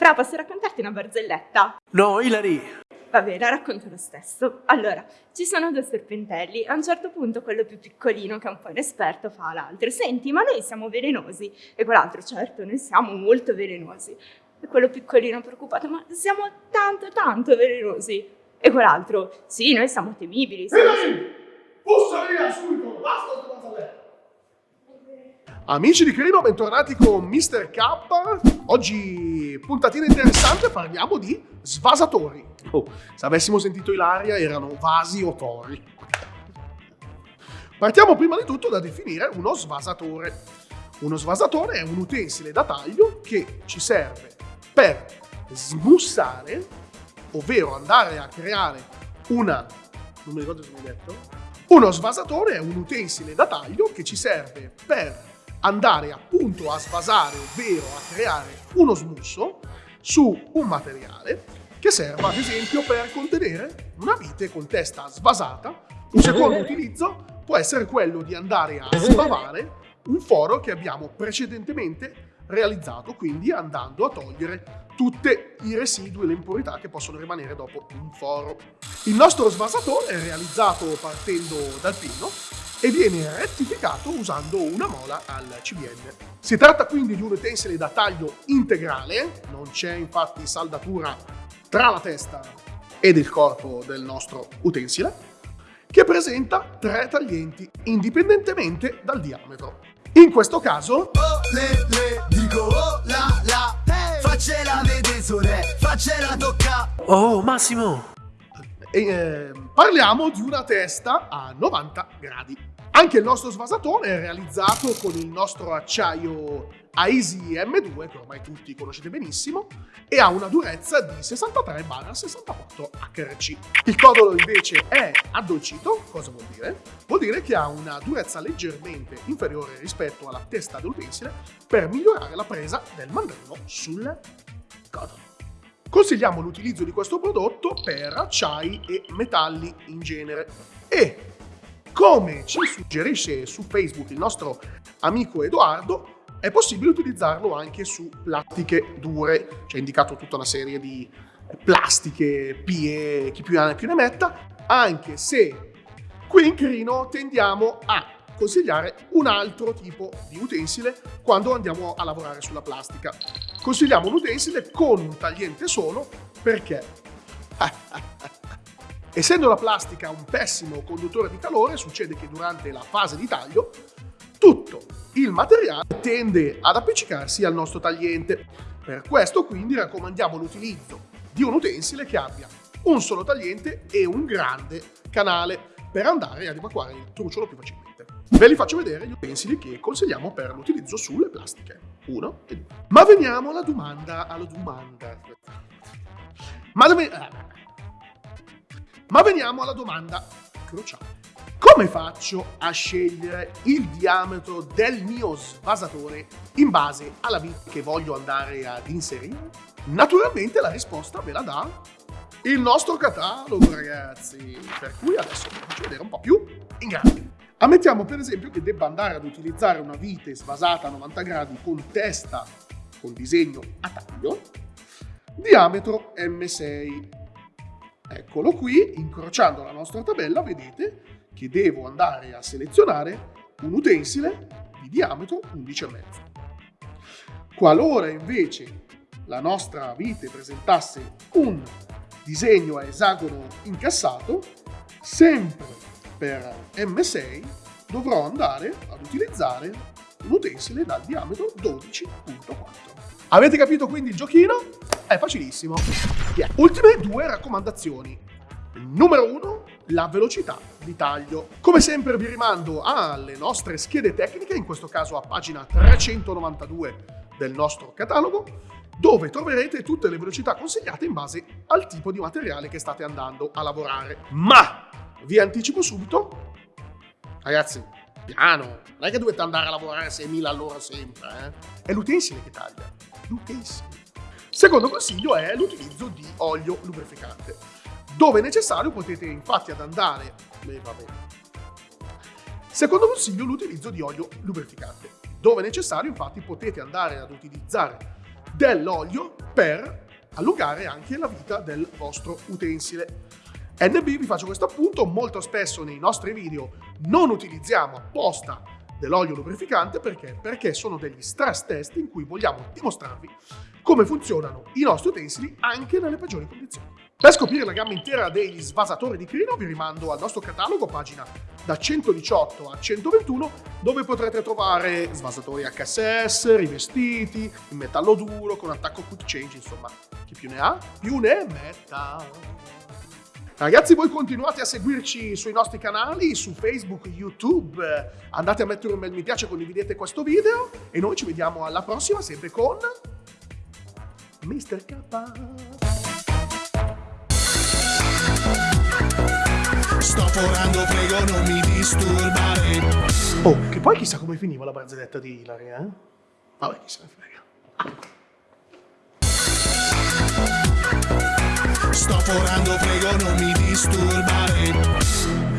Fra, posso raccontarti una barzelletta? No, Hilary! Vabbè, la racconto lo stesso. Allora, ci sono due serpentelli. A un certo punto quello più piccolino, che è un po' inesperto, fa all'altro Senti, ma noi siamo velenosi? E quell'altro, certo, noi siamo molto velenosi. E quello piccolino preoccupato, ma siamo tanto, tanto velenosi. E quell'altro, sì, noi siamo temibili. Siamo... Bussa via subito! Amici di Crino, bentornati con Mr. K. Oggi puntatina interessante, parliamo di svasatori. Oh, se avessimo sentito Ilaria erano vasi o tori. Partiamo prima di tutto da definire uno svasatore. Uno svasatore è un utensile da taglio che ci serve per smussare, ovvero andare a creare una... non mi ricordo se mi detto? Uno svasatore è un utensile da taglio che ci serve per andare appunto a svasare, ovvero a creare uno smusso su un materiale che serva ad esempio per contenere una vite con testa svasata. Un secondo utilizzo può essere quello di andare a sbavare un foro che abbiamo precedentemente realizzato, quindi andando a togliere tutti i residui e le impurità che possono rimanere dopo un foro. Il nostro svasatore è realizzato partendo dal pino e viene rettificato usando una mola al CBN. Si tratta quindi di un utensile da taglio integrale, non c'è infatti saldatura tra la testa ed il corpo del nostro utensile, che presenta tre taglienti indipendentemente dal diametro. In questo caso... Oh, le, le, dico oh, la, la, hey. faccela vedere sole, faccela tocca. Oh, Massimo! E, eh, parliamo di una testa a 90 gradi. Anche il nostro svasatore è realizzato con il nostro acciaio AISI M2, che ormai tutti conoscete benissimo, e ha una durezza di 63-64 HRC. Il codolo invece è addolcito, cosa vuol dire? Vuol dire che ha una durezza leggermente inferiore rispetto alla testa dell'utensile per migliorare la presa del mandrino sul codolo. Consigliamo l'utilizzo di questo prodotto per acciai e metalli in genere e come ci suggerisce su Facebook il nostro amico Edoardo, è possibile utilizzarlo anche su plastiche dure. Ci ha indicato tutta una serie di plastiche, PE, chi più ne più ne metta, anche se qui in Crino tendiamo a consigliare un altro tipo di utensile quando andiamo a lavorare sulla plastica. Consigliamo un utensile con un tagliente solo perché Essendo la plastica un pessimo conduttore di calore, succede che durante la fase di taglio tutto il materiale tende ad appiccicarsi al nostro tagliente. Per questo quindi raccomandiamo l'utilizzo di un utensile che abbia un solo tagliente e un grande canale per andare ad evacuare il trucciolo più facilmente. Ve li faccio vedere gli utensili che consigliamo per l'utilizzo sulle plastiche. Uno e due. Ma veniamo alla domanda, alla domanda. Ma dove... Ma veniamo alla domanda cruciale. Come faccio a scegliere il diametro del mio svasatore in base alla vita che voglio andare ad inserire? Naturalmente la risposta ve la dà il nostro catalogo, ragazzi. Per cui adesso vi faccio vedere un po' più in grande. Ammettiamo per esempio che debba andare ad utilizzare una vite svasata a 90 gradi con testa con disegno a taglio, diametro M6 Eccolo qui, incrociando la nostra tabella, vedete che devo andare a selezionare un utensile di diametro 11,5. Qualora invece la nostra vite presentasse un disegno a esagono incassato, sempre per M6 dovrò andare ad utilizzare un utensile dal diametro 12.4. Avete capito quindi il giochino? È facilissimo. Yeah. Ultime due raccomandazioni. Numero uno, la velocità di taglio. Come sempre vi rimando alle nostre schede tecniche, in questo caso a pagina 392 del nostro catalogo, dove troverete tutte le velocità consigliate in base al tipo di materiale che state andando a lavorare. Ma vi anticipo subito, ragazzi, piano, non è che dovete andare a lavorare a 6.000 all'ora sempre, eh? È l'utensile che taglia, l'utensile. Secondo consiglio è l'utilizzo di olio lubrificante. Dove necessario potete infatti ad andare... Eh, Secondo consiglio l'utilizzo di olio lubrificante. Dove necessario infatti potete andare ad utilizzare dell'olio per allungare anche la vita del vostro utensile. NB vi faccio questo appunto, molto spesso nei nostri video non utilizziamo apposta dell'olio lubrificante perché? Perché sono degli stress test in cui vogliamo dimostrarvi come funzionano i nostri utensili anche nelle peggiori condizioni. Per scoprire la gamma intera degli svasatori di Crino vi rimando al nostro catalogo, pagina da 118 a 121, dove potrete trovare svasatori HSS, rivestiti, in metallo duro, con attacco quick change, insomma, chi più ne ha, più ne metta. Ragazzi, voi continuate a seguirci sui nostri canali, su Facebook, YouTube, andate a mettere un bel mi piace, condividete questo video e noi ci vediamo alla prossima, sempre con Mr. K. Sto forando, prego non mi disturbare Oh, che poi chissà come finiva la barzelletta di Hilary, eh? Vabbè, chi se ne frega. Forando prego non mi disturbare